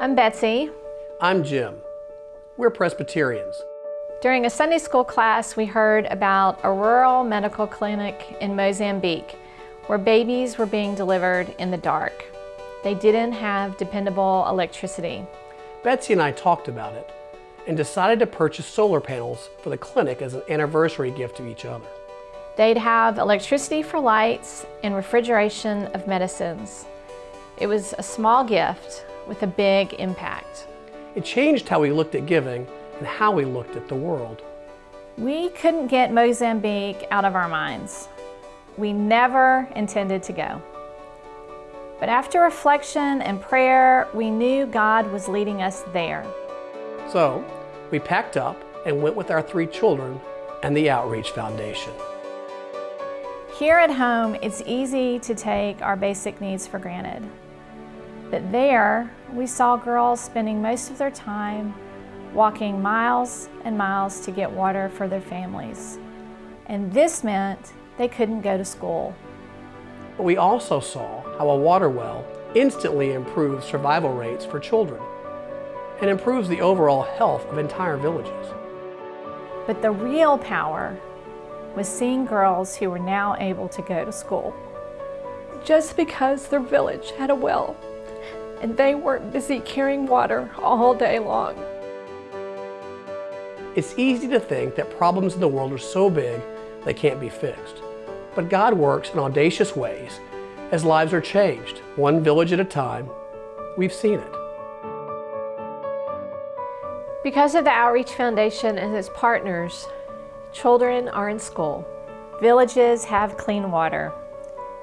I'm Betsy. I'm Jim. We're Presbyterians. During a Sunday school class, we heard about a rural medical clinic in Mozambique where babies were being delivered in the dark. They didn't have dependable electricity. Betsy and I talked about it and decided to purchase solar panels for the clinic as an anniversary gift to each other. They'd have electricity for lights and refrigeration of medicines. It was a small gift with a big impact. It changed how we looked at giving and how we looked at the world. We couldn't get Mozambique out of our minds. We never intended to go. But after reflection and prayer, we knew God was leading us there. So we packed up and went with our three children and the Outreach Foundation. Here at home, it's easy to take our basic needs for granted. But there, we saw girls spending most of their time walking miles and miles to get water for their families. And this meant they couldn't go to school. But we also saw how a water well instantly improves survival rates for children and improves the overall health of entire villages. But the real power was seeing girls who were now able to go to school. Just because their village had a well and they weren't busy carrying water all day long. It's easy to think that problems in the world are so big they can't be fixed. But God works in audacious ways as lives are changed, one village at a time. We've seen it. Because of the Outreach Foundation and its partners, children are in school, villages have clean water,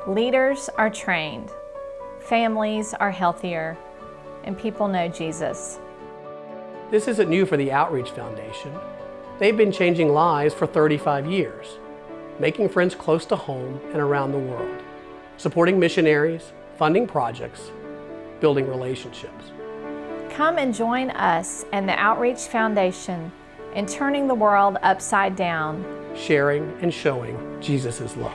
leaders are trained, families are healthier, and people know Jesus. This isn't new for the Outreach Foundation. They've been changing lives for 35 years, making friends close to home and around the world, supporting missionaries, funding projects, building relationships. Come and join us and the Outreach Foundation in turning the world upside down, sharing and showing Jesus' love.